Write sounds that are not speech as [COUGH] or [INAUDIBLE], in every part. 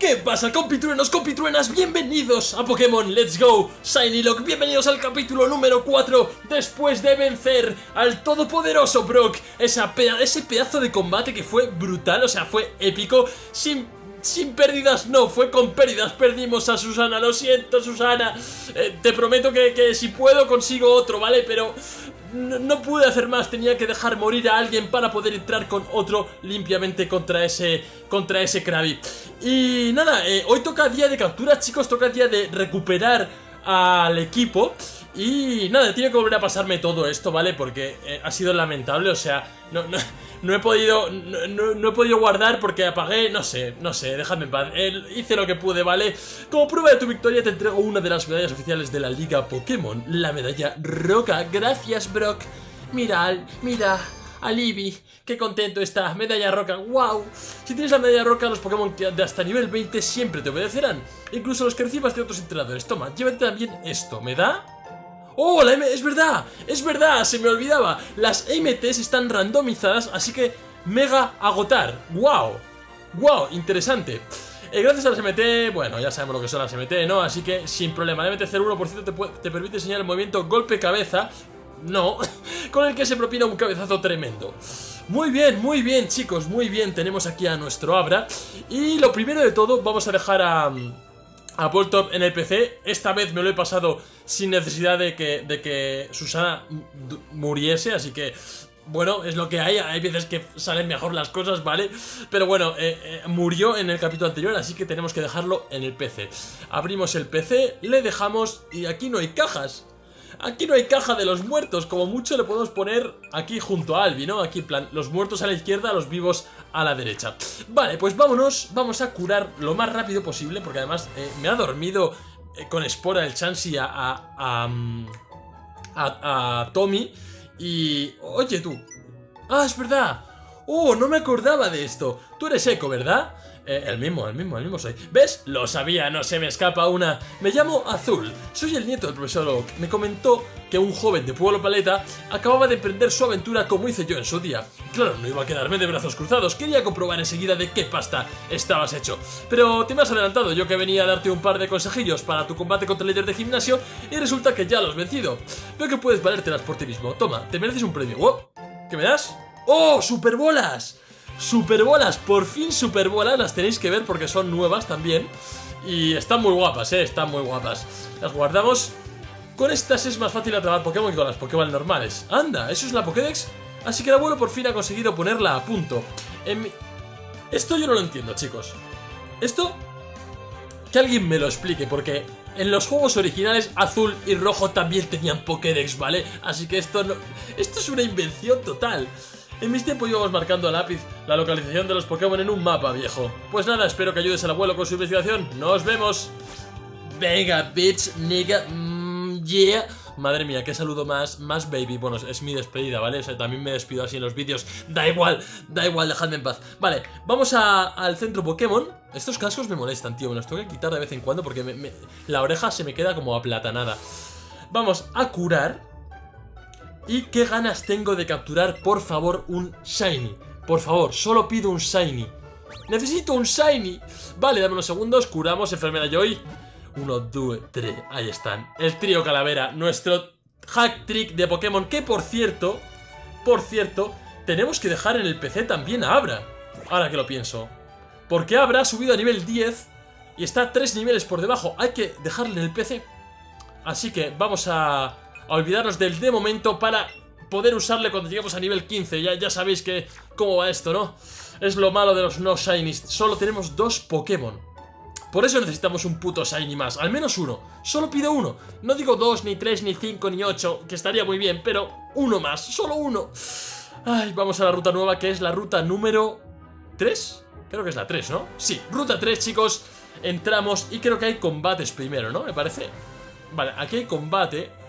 ¿Qué pasa compitruenos, compitruenas? Bienvenidos a Pokémon Let's Go. Shiny Lock, bienvenidos al capítulo número 4 Después de vencer al todopoderoso Brock. Esa Ese pedazo de combate que fue brutal, o sea, fue épico. Sin sin pérdidas no, fue con pérdidas. Perdimos a Susana, lo siento Susana. Eh, Te prometo que, que, si puedo consigo otro, ¿vale? Pero no, pude hacer más, tenía que dejar morir a alguien para poder entrar con otro limpiamente contra ese, contra ese Krabby. Y nada, eh, hoy toca día de captura, chicos, toca día de recuperar al equipo. Y nada, tiene que volver a pasarme todo esto, ¿vale? Porque eh, ha sido lamentable, o sea, no, no, [LAUGHS] no he podido no, he podido guardar porque apagué, no sé, no sé, déjame en paz. hice lo que pude, ¿vale? Como prueba de tu victoria te entrego una de las medallas oficiales de la Liga Pokémon, la medalla Roca. Gracias, Brock. Mira, mira, Alibi, qué contento está, medalla roca, wow Si tienes la medalla roca, los Pokémon de hasta nivel 20 siempre te obedecerán Incluso los que recibas de otros entrenadores Toma, llévate también esto, ¿me da? ¡Oh, la M es verdad! ¡Es verdad! Se me olvidaba. Las MTs están randomizadas, así que mega agotar. ¡Wow! ¡Wow! Interesante. Eh, gracias a las MT, bueno, ya sabemos lo que son las MT, ¿no? Así que sin problema. La MT-01% te, te permite enseñar el movimiento golpe-cabeza. No, [LAUGHS] con el que se propina un cabezazo tremendo. Muy bien, muy bien, chicos, muy bien. Tenemos aquí a nuestro Abra. Y lo primero de todo, vamos a dejar a a Voltop en el PC. Esta vez me lo he pasado sin necesidad de que, de que Susana muriese, así que... Bueno, es lo que hay, hay veces que salen mejor las cosas, ¿vale? Pero bueno, eh, eh, murió en el capítulo anterior, así que tenemos que dejarlo en el PC Abrimos el PC, le dejamos y aquí no hay cajas Aquí no hay caja de los muertos, como mucho le podemos poner aquí junto a Albi, ¿no? Aquí en plan, los muertos a la izquierda, los vivos a la derecha. Vale, pues vámonos, vamos a curar lo más rápido posible Porque además eh, me ha dormido eh, con espora el Chansey a, a, a, a Tommy. Y... Oye tú. Ah, es verdad Oh, no me acordaba de esto Tú eres Eco, ¿verdad? Eh, el mismo, el mismo, el mismo soy. ¿Ves? Lo sabía, no se me escapa una. Me llamo Azul, soy el nieto del profesor Oak. Me comentó que un joven de Pueblo Paleta acababa de emprender su aventura como hice yo en su día. Claro, no iba a quedarme de brazos cruzados, quería comprobar enseguida de qué pasta estabas hecho. Pero te me has adelantado, yo que venía a darte un par de consejillos para tu combate contra el líder de gimnasio y resulta que ya lo has vencido. Veo que puedes valértelas por ti mismo. Toma, te mereces un premio. ¿Oh? ¿Qué me das? ¡Oh, superbolas! Superbolas, por fin superbolas, las tenéis que ver porque son nuevas también. Y están muy guapas, eh, están muy guapas. Las guardamos. Con estas es más fácil atrapar Pokémon que con las Pokémon normales. Anda, ¿eso es la Pokédex? Así que el abuelo por fin ha conseguido ponerla a punto. Esto yo no lo entiendo, chicos. Esto... Que alguien me lo explique, porque en los juegos originales azul y rojo también tenían Pokédex, ¿vale? Así que esto no... Esto es una invención total. En mis tiempos íbamos marcando a lápiz la localización de los Pokémon en un mapa, viejo. Pues nada, espero que ayudes al abuelo con su investigación. ¡Nos vemos! Venga, bitch, nigga, mmm, yeah. Madre mía, qué saludo más, más baby. Bueno, es mi despedida, ¿vale? O sea, también me despido así en los vídeos. Da igual, da igual, dejadme en paz. Vale, vamos al centro Pokémon. Estos cascos me molestan, tío. Me los tengo que quitar de vez en cuando porque la oreja se me queda como aplatanada. Vamos a curar y qué ganas tengo de capturar, por favor, un Shiny. Por favor, solo pido un Shiny. ¡Necesito un Shiny! Vale, dame unos segundos, curamos enfermera Joy. Uno, dos, tres, ahí están. El trío calavera, nuestro hack trick de Pokémon, que por cierto, por cierto, tenemos que dejar en el PC también a Abra. Ahora que lo pienso. Porque Abra ha subido a nivel 10 y está tres niveles por debajo. Hay que dejarle en el PC. Así que vamos a a olvidarnos del de momento para poder usarle cuando lleguemos a nivel 15. Ya, ya sabéis que cómo va esto, ¿no? Es lo malo de los no shinies. Solo tenemos dos Pokémon. Por eso necesitamos un puto shiny más. Al menos uno. Solo pido uno. No digo dos, ni tres, ni cinco, ni ocho, que estaría muy bien, pero uno más. Solo uno. Ay, vamos a la ruta nueva, que es la ruta número 3. Creo que es la 3, ¿no? Sí, ruta 3, chicos. Entramos y creo que hay combates primero, ¿no? Me parece. Vale, aquí hay combate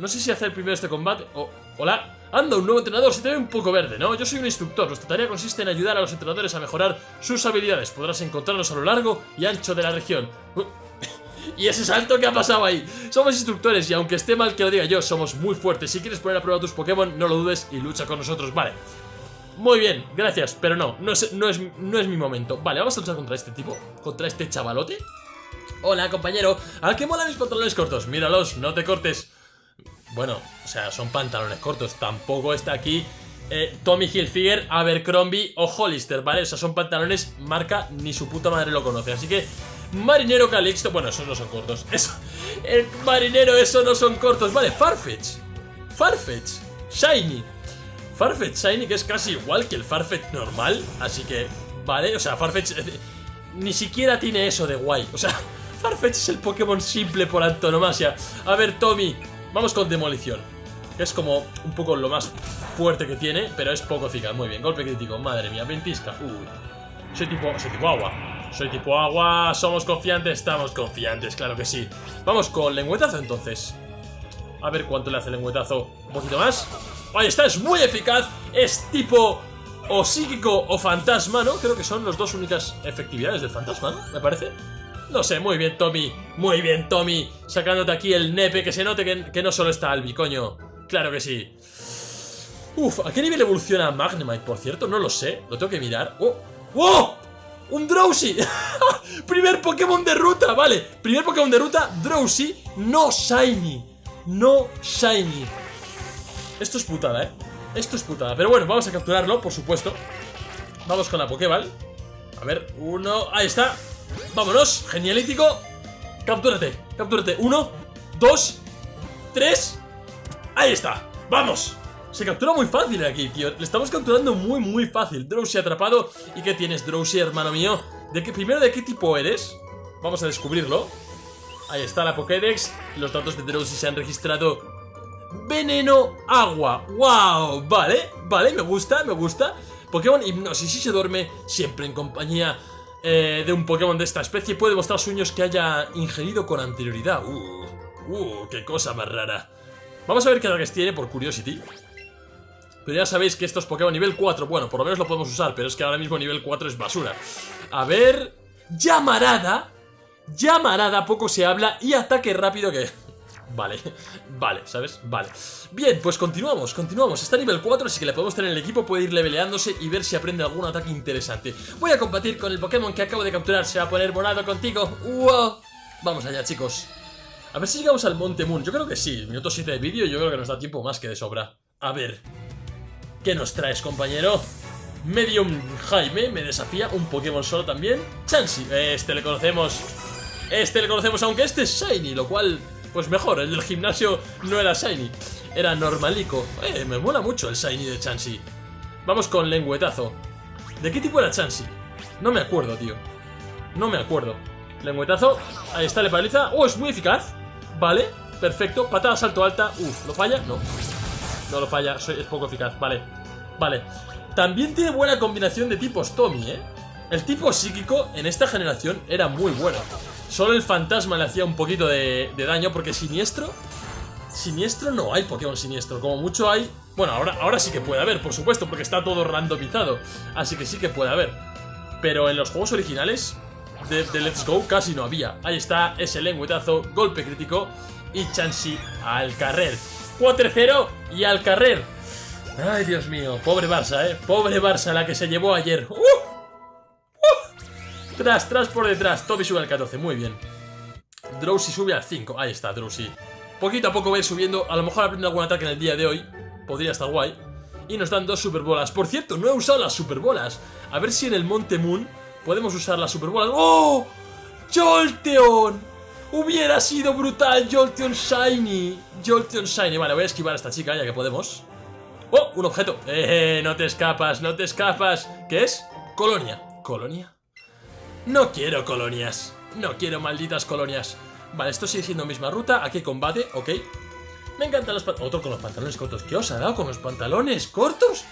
no sé si hacer primero este combate o... Hola, anda, un nuevo entrenador, se te ve un poco verde, ¿no? Yo soy un instructor, nuestra tarea consiste en ayudar a los entrenadores a mejorar sus habilidades. Podrás encontrarlos a lo largo y ancho de la región. [LAUGHS] ¿Y ese salto que ha pasado ahí? Somos instructores y aunque esté mal que lo diga yo, somos muy fuertes. Si quieres poner a prueba tus Pokémon, no lo dudes y lucha con nosotros, vale. Muy bien, gracias, pero no, no es, no, es, no es mi momento. Vale, vamos a luchar contra este tipo Contra este chavalote Hola, compañero. ¿Al que mola mis pantalones cortos? Míralos, no te cortes Bueno, o sea, son pantalones cortos. Tampoco está aquí eh, Tommy Hilfiger, Abercrombie o Hollister, ¿vale? O sea, son pantalones marca ni su puta madre lo conoce. Así que, Marinero Calixto Bueno, esos no son cortos. [LAUGHS] Eso, el marinero, eso no son cortos. Vale, Farfetch. Farfetch, Shiny. Farfetch Shiny que es casi igual que el Farfetch normal. Así que, vale, o sea, Farfetch eh, ni siquiera tiene eso de guay. O sea, [LAUGHS] Farfetch es el Pokémon simple por antonomasia. A ver, Tommy, vamos con Demolición. Es como un poco lo más fuerte que tiene Pero es poco eficaz, muy bien, golpe crítico Madre mía, ventisca, uy. Soy tipo, soy tipo agua. Soy tipo agua, somos confiantes, estamos confiantes, claro que sí. Vamos con lengüetazo entonces. A ver cuánto le hace el lengüetazo. Un poquito más. Ahí está, es muy eficaz. Es tipo o psíquico o fantasma, ¿no? Creo que son las dos únicas efectividades del fantasma, ¿no? Me parece. No sé, muy bien, Tommy. Muy bien, Tommy. Sacándote aquí el nepe, que se note que, no solo está Albi, coño. Claro que sí. Uf, ¿a qué nivel evoluciona Magnemite, por cierto? No lo sé. Lo tengo que mirar. ¡Oh! ¡Oh! ¡Un Drowsy! [LAUGHS] Primer Pokémon de ruta, vale. Primer Pokémon de ruta, Drowsy, no Shiny. No Shiny. Esto es putada, ¿eh? Esto es putada. Pero bueno, vamos a capturarlo, por supuesto. Vamos con la Pokéball. A ver, uno... Ahí está. Vámonos. Genialítico. Captúrate, captúrate. Uno, dos, tres. Ahí está. ¡Vamos! Se captura muy fácil aquí, tío. Le estamos capturando muy, muy fácil. Drowsy atrapado. ¿Y qué tienes, Drowsy, hermano mío? ¿De qué, primero, ¿de qué tipo eres? Vamos a descubrirlo. Ahí está la Pokédex. Los datos de Drowsy se han registrado veneno, agua. ¡Wow! Vale, vale, me gusta, me gusta. Pokémon Hipnosis, si se duerme siempre en compañía eh, de un Pokémon de esta especie, puede mostrar sueños que haya ingerido con anterioridad. Uh, uh, qué cosa más rara. Vamos a ver qué ataques tiene por Curiosity. Pero ya sabéis que estos Pokémon nivel 4, bueno, por lo menos lo podemos usar, pero es que ahora mismo nivel 4 es basura. A ver... Llamarada. Llamarada, poco se habla y ataque rápido que... Vale, [LAUGHS] vale, ¿sabes? Vale. Bien, pues continuamos, continuamos. Está a nivel 4, así que le podemos tener en el equipo Puede ir leveleándose y ver si aprende algún ataque interesante. Voy a combatir con el Pokémon que acabo de capturar Se va a poner morado contigo. ¡Wow! Vamos allá, chicos. A ver si llegamos al Monte Moon. Yo creo que sí, minuto 7 de vídeo Yo creo que nos da tiempo más que de sobra. A ver ¿Qué nos traes, compañero? Medium Jaime me desafía Un Pokémon solo también. Chansey, este le conocemos Este le conocemos, aunque este es Shiny Lo cual pues mejor, el del gimnasio no era Shiny, era normalico. Eh, me mola mucho el Shiny de Chansey. Vamos con lengüetazo. ¿De qué tipo era Chansey? No me acuerdo, tío. No me acuerdo. Lengüetazo. Ahí está, le paraliza. ¡Oh, es muy eficaz! Vale, perfecto. Patada, salto alta. Uf, ¿lo falla? No. No lo falla, es poco eficaz. Vale, vale. También tiene buena combinación de tipos Tommy, ¿eh? El tipo psíquico en esta generación era muy bueno. Solo el fantasma le hacía un poquito de, daño porque siniestro... Siniestro no hay Pokémon siniestro, como mucho hay... Bueno, ahora, ahora sí que puede haber, por supuesto, porque está todo randomizado. Así que sí que puede haber. Pero en los juegos originales de, Let's Go casi no había. Ahí está ese lengüetazo, golpe crítico y Chansey al carrer. 4-0 y al carrer. Ay, Dios mío, pobre Barça, ¿eh? Pobre Barça, la que se llevó ayer. ¡Uh! Tras, tras por detrás. Toby sube al 14, muy bien. Drowsy sube al 5. Ahí está, Drowsy. Poquito a poco va a ir subiendo. A lo mejor aprende algún ataque en el día de hoy. Podría estar guay. Y nos dan dos superbolas. Por cierto, no he usado las superbolas. A ver si en el Monte Moon podemos usar las superbolas. ¡Oh! ¡Jolteon! Hubiera sido brutal Jolteon Shiny. Jolteon Shiny. Vale, voy a esquivar a esta chica ya que podemos. ¡Oh! Un objeto. ¡Eh! No te escapas, no te escapas. ¿Qué es? Colonia. ¿Colonia? No quiero colonias. No quiero malditas colonias. Vale, esto sigue siendo misma ruta. Aquí combate, ok. Me encantan los pantalones. Otro con los pantalones cortos. ¿Qué os ha dado con los pantalones cortos?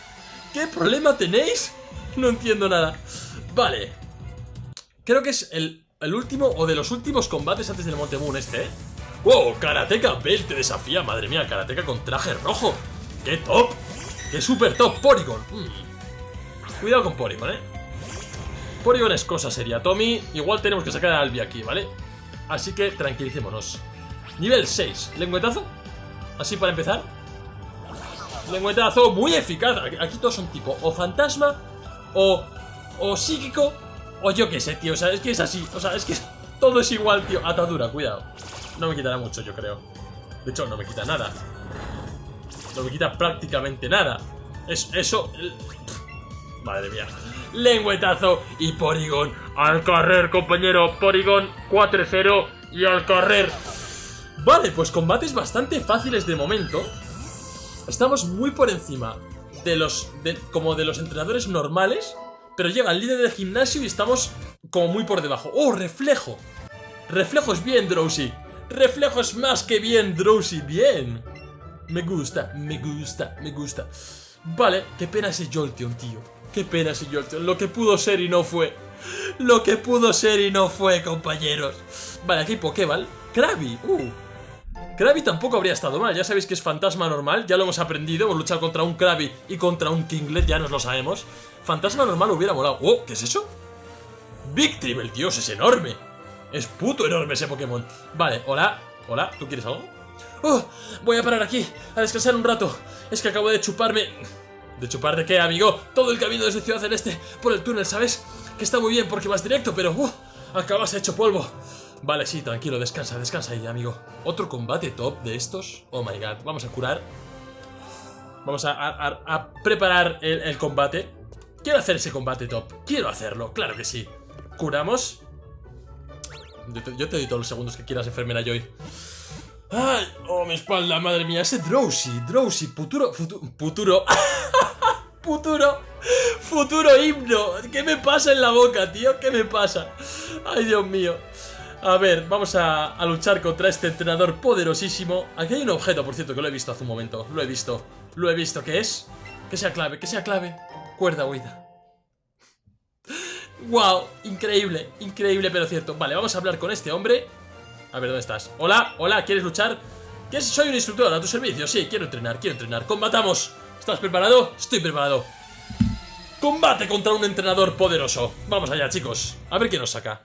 ¿Qué problema tenéis? No entiendo nada. Vale. Creo que es el, último o de los últimos combates antes del Monte Moon este, ¿eh? ¡Wow! Karateka Bell te desafía. Madre mía, Karateka con traje rojo. ¡Qué top! ¡Qué super top! Porygon. Mm. Cuidado con Porygon, ¿eh? Porygon es cosa seria. Tommy, igual tenemos que sacar a Albi aquí, ¿vale? Así que tranquilicémonos. Nivel 6. ¿Lengüetazo? Así para empezar. Lengüetazo muy eficaz. Aquí todos son tipo o fantasma o, o psíquico o yo qué sé, tío. O sea, es que es así. O sea, es que [LAUGHS] todo es igual, tío. Atadura, cuidado. No me quitará mucho, yo creo. De hecho, no me quita nada. No me quita prácticamente nada. Es, eso... Madre mía. Lengüetazo y Porygon. Al correr, compañero. Porygon 4-0 y al correr. Vale, pues combates bastante fáciles de momento. Estamos muy por encima de los... como de los entrenadores normales. Pero llega el líder del gimnasio y estamos como muy por debajo. ¡Oh, reflejo! Reflejos bien, Drowsy. Reflejos más que bien, Drowsy. Bien. Me gusta, me gusta, me gusta. Vale, qué pena ese Jolteon, tío. Qué pena Jolteon. Lo que pudo ser y no fue. Lo que pudo ser y no fue, compañeros. Vale, aquí Pokéball. Krabby. Uh. Krabby tampoco habría estado mal. Ya sabéis que es fantasma normal. Ya lo hemos aprendido. Hemos luchado contra un Krabby y contra un Kinglet. Ya nos lo sabemos. Fantasma normal hubiera molado. Oh, ¿qué es eso? Victrim, el dios es enorme. Es puto enorme ese Pokémon. Vale, hola. Hola, ¿tú quieres algo? Oh, voy a parar aquí, a descansar un rato. Es que acabo de chuparme... ¿De chupar de qué, amigo? Todo el camino desde Ciudad Celeste por el túnel, ¿sabes? Que está muy bien porque vas directo, pero... Uh, acabas hecho polvo. Vale, sí, tranquilo, descansa, descansa ahí, amigo. ¿Otro combate top de estos? Oh my god, vamos a curar. Vamos a, preparar el, el combate. Quiero hacer ese combate top. Quiero hacerlo, claro que sí. Curamos. Yo te, yo te doy todos los segundos que quieras, enfermera Joy. ¡Ay! ¡Oh, mi espalda! ¡Madre mía! Ese Drowsy, Drowsy, futuro... Futuro... [LAUGHS] Futuro... futuro... Himno. ¿Qué me pasa en la boca, tío? ¿Qué me pasa? ¡Ay, Dios mío! A ver, vamos a, a, luchar contra este entrenador poderosísimo. Aquí hay un objeto, por cierto, que lo he visto hace un momento. Lo he visto. Lo he visto. ¿Qué es? Que sea clave, que sea clave. Cuerda huida. ¡Wow! Increíble, increíble, pero cierto. Vale, vamos a hablar con este hombre. A ver, ¿dónde estás? Hola, hola, ¿quieres luchar? ¿Quieres? Soy un instructor a tu servicio. Sí, quiero entrenar, quiero entrenar. ¡Combatamos! ¿Estás preparado? Estoy preparado. Combate contra un entrenador poderoso. Vamos allá, chicos. A ver qué nos saca.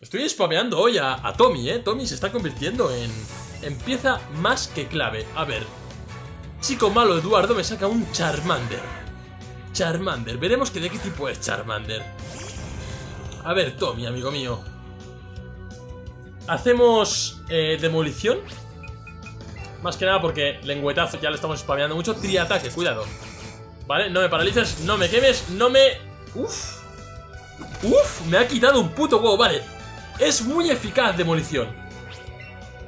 Estoy spameando hoy a, Tommy, ¿eh? Tommy se está convirtiendo en, en pieza más que clave. A ver. Chico malo Eduardo me saca un Charmander. Charmander. Veremos de qué tipo es Charmander. A ver, Tommy, amigo mío. Hacemos eh, demolición. Más que nada porque lengüetazo ya le estamos spameando mucho. Triataque, cuidado. Vale, no me paralices, no me quemes, no me... Uf. Uf, me ha quitado un puto huevo, vale. Es muy eficaz demolición.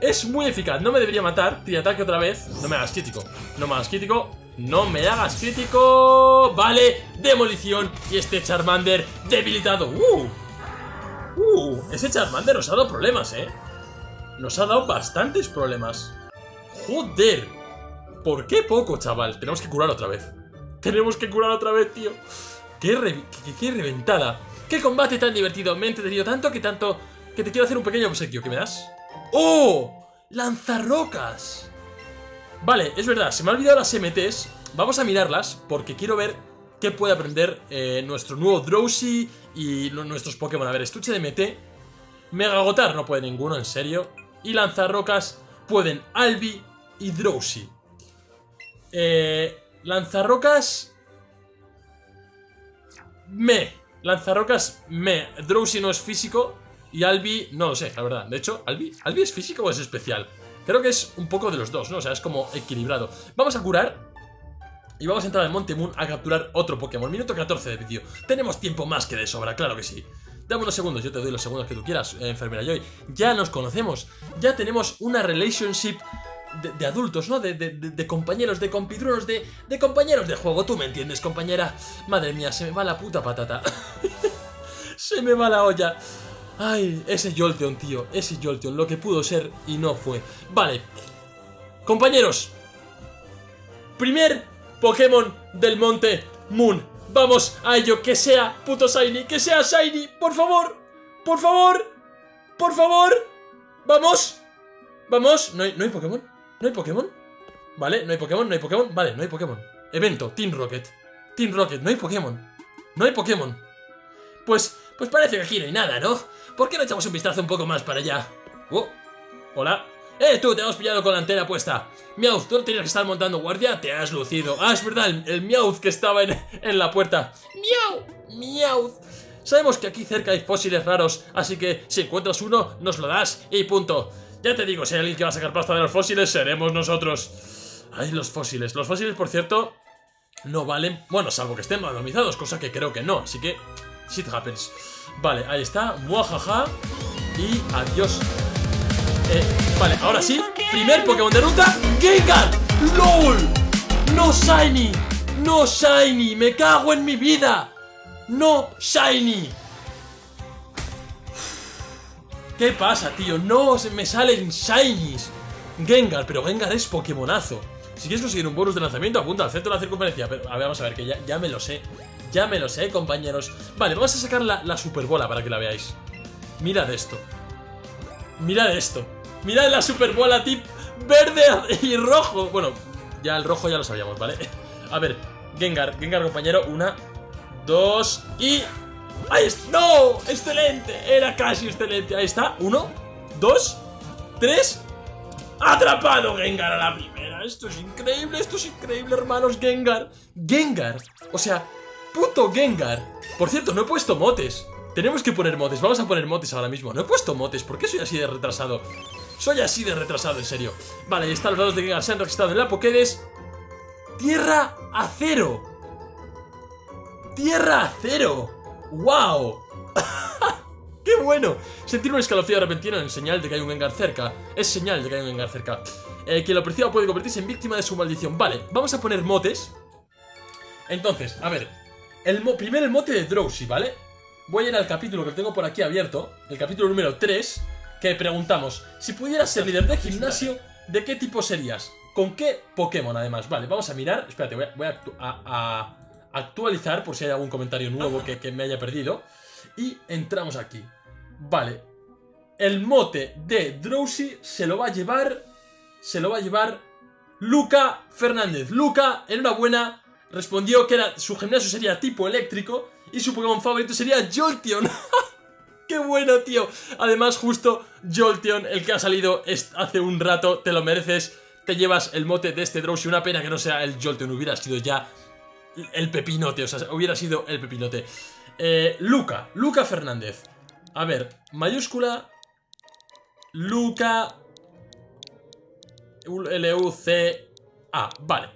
Es muy eficaz, no me debería matar. Triataque otra vez. No me hagas crítico. No me hagas crítico. No me hagas crítico. Vale, demolición. Y este Charmander debilitado. Uh. Uh, ese Charmander nos ha dado problemas, ¿eh? Nos ha dado bastantes problemas. ¡Joder! ¿Por qué poco, chaval? Tenemos que curar otra vez. Tenemos que curar otra vez, tío. ¡Qué, reventada! ¡Qué combate tan divertido! Me he entretenido tanto que tanto... Que te quiero hacer un pequeño obsequio. ¿Qué me das? ¡Oh! ¡Lanzarrocas! Vale, es verdad, se me ha olvidado las MTs. Vamos a mirarlas porque quiero ver qué puede aprender eh, nuestro nuevo Drowsy y nuestros Pokémon. A ver, estuche de MT. Mega Agotar no puede ninguno, en serio. Y Lanzarrocas pueden Albi y Drowsy. Eh, lanzarrocas... Me. Lanzarrocas me. Drowsy no es físico y Albi no lo sé, la verdad. De hecho, ¿Albi, ¿Albi es físico o es especial? Creo que es un poco de los dos, ¿no? O sea, es como equilibrado. Vamos a curar y vamos a entrar al Monte Moon a capturar otro Pokémon. Minuto 14 de vídeo. Tenemos tiempo más que de sobra, claro que sí. Dame unos segundos, yo te doy los segundos que tú quieras, eh, enfermera Joy. Ya nos conocemos, ya tenemos una relationship de, adultos, ¿no? De, compañeros, de compitrunos, de, de compañeros de juego. ¿Tú me entiendes, compañera? Madre mía, se me va la puta patata. [LAUGHS] se me va la olla. Ay, ese Jolteon, tío, ese Jolteon, lo que pudo ser y no fue. Vale. Compañeros. Primer Pokémon del Monte Moon. Vamos a ello, que sea puto Shiny, que sea Shiny, por favor, por favor, por favor. Vamos, vamos, ¿No hay, ¿no hay Pokémon? ¿No hay Pokémon? Vale, no hay Pokémon, no hay Pokémon, vale, no hay Pokémon. Evento, Team Rocket, Team Rocket, no hay Pokémon, no hay Pokémon. Pues, pues parece que aquí no hay nada, ¿no? ¿Por qué no echamos un vistazo un poco más para allá? Oh, hola, ¡Eh, tú! Te hemos pillado con la antena puesta. Meowth, tú no tenías que estar montando guardia, te has lucido. Ah, es verdad, el, el que estaba en, en la puerta. ¡Miau! ¡Miau! Sabemos que aquí cerca hay fósiles raros, así que si encuentras uno, nos lo das y punto. Ya te digo, si hay alguien que va a sacar pasta de los fósiles, seremos nosotros. Ay, los fósiles. Los fósiles, por cierto, no valen... Bueno, salvo que estén randomizados, cosa que creo que no, así que... Shit happens. Vale, ahí está. Muajaja. Y adiós. Eh, vale, ahora sí. Primer Pokémon de ruta. Gengar. LOL. No Shiny. No Shiny. Me cago en mi vida. No Shiny. ¿Qué pasa, tío? No me salen Shinies. Gengar, pero Gengar es Pokémonazo. Si quieres conseguir un bonus de lanzamiento, apunta al centro la circunferencia. Pero, a ver, vamos a ver, que ya, ya me lo sé. Ya me lo sé, compañeros. Vale, vamos a sacar la, la superbola para que la veáis. Mirad esto. Mirad esto. Mirad la superbola tip verde y rojo. Bueno, ya el rojo ya lo sabíamos, ¿vale? A ver, Gengar, Gengar, compañero. Una, dos y... ¡Ahí está! ¡No! ¡Excelente! Era casi excelente. Ahí está. Uno, dos, tres. ¡Atrapado Gengar a la primera! Esto es increíble, esto es increíble, hermanos. Gengar. Gengar. O sea, puto Gengar. Por cierto, no he puesto motes. Tenemos que poner motes. Vamos a poner motes ahora mismo. No he puesto motes. ¿Por qué soy así de retrasado? Soy así de retrasado, en serio. Vale, ahí están los dados de Gengar. Se han registrado en la Pokédex. Tierra a cero. Tierra a cero. ¡Wow! [LAUGHS] ¡Qué bueno! Sentir un escalofrío repentino en señal de que hay un Gengar cerca. Es señal de que hay un Gengar cerca. Eh, quien lo puede convertirse en víctima de su maldición. Vale, vamos a poner motes. Entonces, a ver. El primero el mote de Drowsy, ¿vale? Voy a ir al capítulo que tengo por aquí abierto. El capítulo número 3. Que preguntamos, si pudieras ser líder de [LAUGHS] gimnasio, ¿de qué tipo serías? ¿Con qué Pokémon además? Vale, vamos a mirar. Espérate, voy a, voy a, a actualizar por si hay algún comentario nuevo que, que me haya perdido. Y entramos aquí. Vale. El mote de Drowsy se lo va a llevar... Se lo va a llevar Luca Fernández. Luca, enhorabuena, respondió que era, su gimnasio sería tipo eléctrico y su Pokémon favorito sería Jolteon. [LAUGHS] ¡Qué bueno, tío! Además, justo Jolteon, el que ha salido hace un rato, te lo mereces. Te llevas el mote de este Drowsy. Una pena que no sea el Jolteon, hubiera sido ya el pepinote, o sea, hubiera sido el pepinote. Eh, Luca, Luca Fernández. A ver, mayúscula. Luca. L-U-C-A. Vale.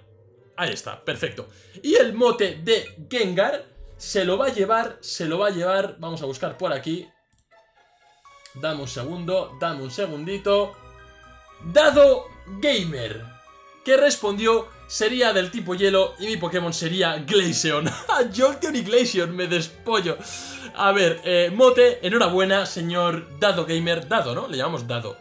Ahí está, perfecto. Y el mote de Gengar se lo va a llevar, se lo va a llevar. Vamos a buscar por aquí. Dame un segundo, dame un segundito. Dado Gamer. Que respondió sería del tipo hielo y mi Pokémon sería Glaceon. [LAUGHS] Jolteon y Glaceon, me despollo. A ver, eh, Mote, enhorabuena, señor Dado Gamer. Dado, ¿no? Le llamamos Dado.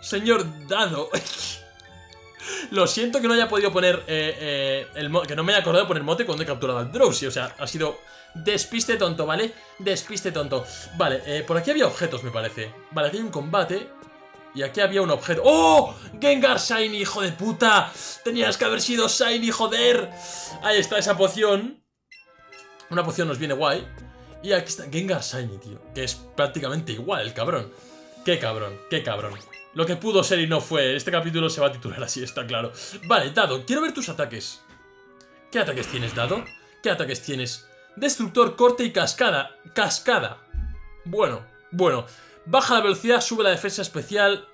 Señor Dado. [LAUGHS] Lo siento que no haya podido poner eh, eh, que no me haya acordado de poner mote cuando he capturado al Drowsy. O sea, ha sido despiste tonto, ¿vale? Despiste tonto. Vale, eh, por aquí había objetos, me parece. Vale, aquí hay un combate. Y aquí había un objeto. ¡Oh! Gengar Shiny, hijo de puta. Tenías que haber sido Shiny, joder. Ahí está esa poción. Una poción nos viene guay. Y aquí está Gengar Shiny, tío. Que es prácticamente igual el cabrón. Qué cabrón, qué cabrón. Lo que pudo ser y no fue. Este capítulo se va a titular así, está claro. Vale, Dado, quiero ver tus ataques. ¿Qué ataques tienes, Dado? ¿Qué ataques tienes? Destructor, corte y cascada. Cascada. Bueno, bueno. Baja la velocidad, sube la defensa especial.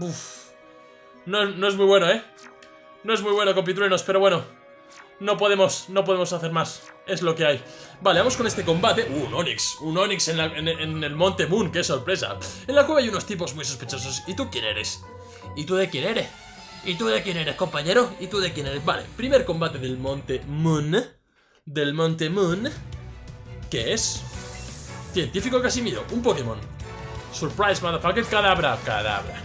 Uf. No, no es muy bueno, ¿eh? No es muy bueno, compitruenos, pero bueno. No podemos, no podemos hacer más. Es lo que hay. Vale, vamos con este combate. Uh, un Onix. Un Onix en, en, el Monte Moon. ¡Qué sorpresa! En la cueva hay unos tipos muy sospechosos. ¿Y tú quién eres? ¿Y tú de quién eres? ¿Y tú de quién eres, compañero? ¿Y tú de quién eres? Vale, primer combate del Monte Moon. Del Monte Moon. ¿Qué es? Científico Casimiro, un Pokémon. Surprise, motherfucker, cadabra. Cadabra.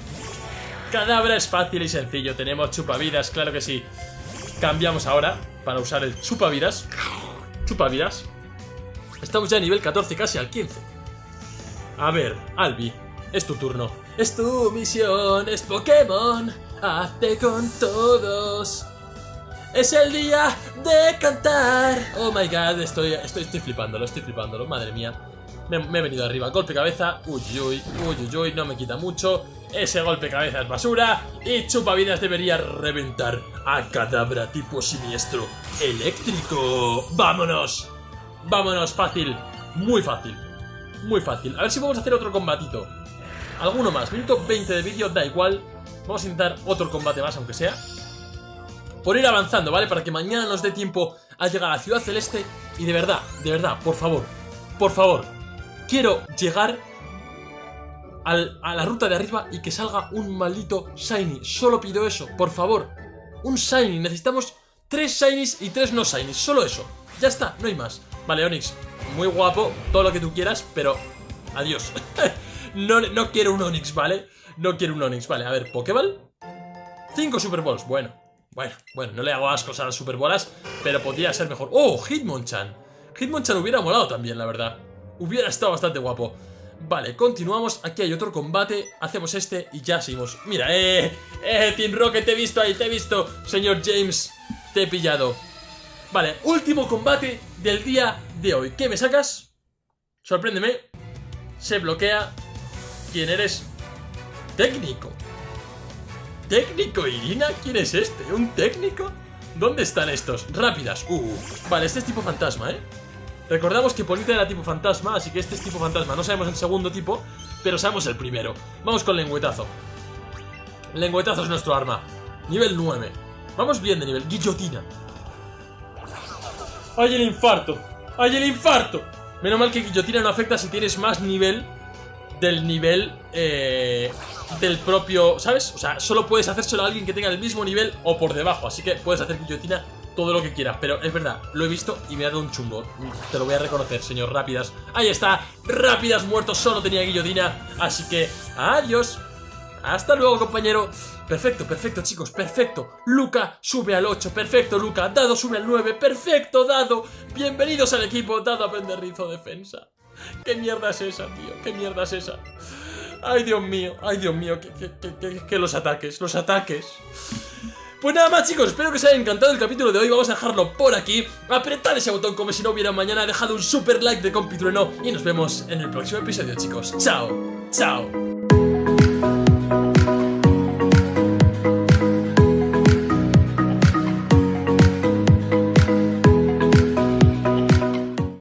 Cadabra es fácil y sencillo. Tenemos chupavidas, claro que sí. Cambiamos ahora para usar el chupavidas. Chupavidas. Estamos ya a nivel 14, casi al 15. A ver, Albi, es tu turno. Es tu misión, es Pokémon. Hazte con todos. Es el día de cantar. Oh my god, estoy, estoy, estoy flipándolo, estoy flipándolo, madre mía. Me, he venido arriba. Golpe cabeza. Uy, uy, uy, uy. No me quita mucho. Ese golpe cabeza es basura. Y chupavidas debería reventar a cadabra tipo siniestro eléctrico. ¡Vámonos! Vámonos, fácil. Muy fácil. Muy fácil. A ver si a hacer otro combatito. Alguno más. Minuto 20 de vídeo, da igual. Vamos a intentar otro combate más, aunque sea. Por ir avanzando, ¿vale? Para que mañana nos dé tiempo a llegar a Ciudad Celeste. Y de verdad, de verdad, por favor, por favor, quiero llegar al- a la ruta de arriba y que salga un maldito Shiny. Solo pido eso, por favor. Un Shiny. Necesitamos tres Shinies y tres no Shinies. Solo eso. Ya está, no hay más. Vale, Onix, muy guapo, todo lo que tú quieras, pero adiós. [LAUGHS] no, no quiero un Onix, ¿vale? No quiero un Onix, vale. A ver, Pokéball. Cinco Super Balls, bueno. Bueno, bueno, no le hago ascos a las Super Bolas, pero podría ser mejor. ¡Oh, Hitmonchan! Hitmonchan hubiera molado también, la verdad. Hubiera estado bastante guapo. Vale, continuamos. Aquí hay otro combate. Hacemos este y ya seguimos. Mira, eh, eh, Team Rocket, te he visto ahí, te he visto. Señor James, te he pillado. Vale, último combate del día de hoy. ¿Qué me sacas? Sorpréndeme. Se bloquea. ¿Quién eres? Técnico. ¿Técnico, Irina? ¿Quién es este? ¿Un técnico? ¿Dónde están estos? Rápidas. Uh, vale, este es tipo fantasma, ¿eh? Recordamos que Polita era tipo fantasma, así que este es tipo fantasma. No sabemos el segundo tipo, pero sabemos el primero. Vamos con lengüetazo. Lengüetazo es nuestro arma. Nivel 9. Vamos bien de nivel. Guillotina. ¡Ay, el infarto! ¡Ay, el infarto! Menos mal que guillotina no afecta si tienes más nivel del nivel eh, del propio, ¿sabes? O sea, solo puedes hacérselo a alguien que tenga el mismo nivel o por debajo, así que puedes hacer guillotina todo lo que quieras, pero es verdad, lo he visto y me ha dado un chungo. Te lo voy a reconocer, señor Rápidas. Ahí está, Rápidas muerto, solo tenía guillotina, así que adiós. Hasta luego, compañero. Perfecto, perfecto, chicos, perfecto. Luca sube al 8, perfecto, Luca. Dado sube al 9, perfecto, Dado. Bienvenidos al equipo, Dado aprende rizo defensa. ¿Qué mierda es esa, tío? ¿Qué mierda es esa? Ay, Dios mío, ay, Dios mío, que, que, que, que- los ataques, los ataques. Pues nada más chicos, espero que os haya encantado el capítulo de hoy, vamos a dejarlo por aquí. Apretad ese botón como si no hubiera mañana, dejad un super like de Compitrueno Y nos vemos en el próximo episodio chicos. Chao, chao